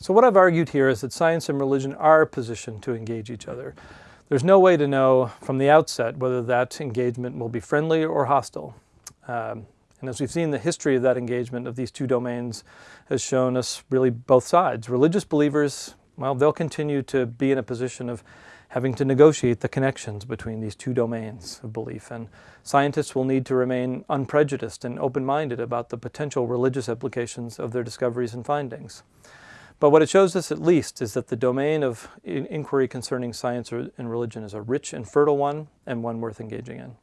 So what I've argued here is that science and religion are positioned to engage each other. There's no way to know from the outset whether that engagement will be friendly or hostile. Um, and as we've seen, the history of that engagement of these two domains has shown us really both sides. Religious believers, well, they'll continue to be in a position of having to negotiate the connections between these two domains of belief. And scientists will need to remain unprejudiced and open-minded about the potential religious implications of their discoveries and findings. But what it shows us at least is that the domain of inquiry concerning science and religion is a rich and fertile one and one worth engaging in.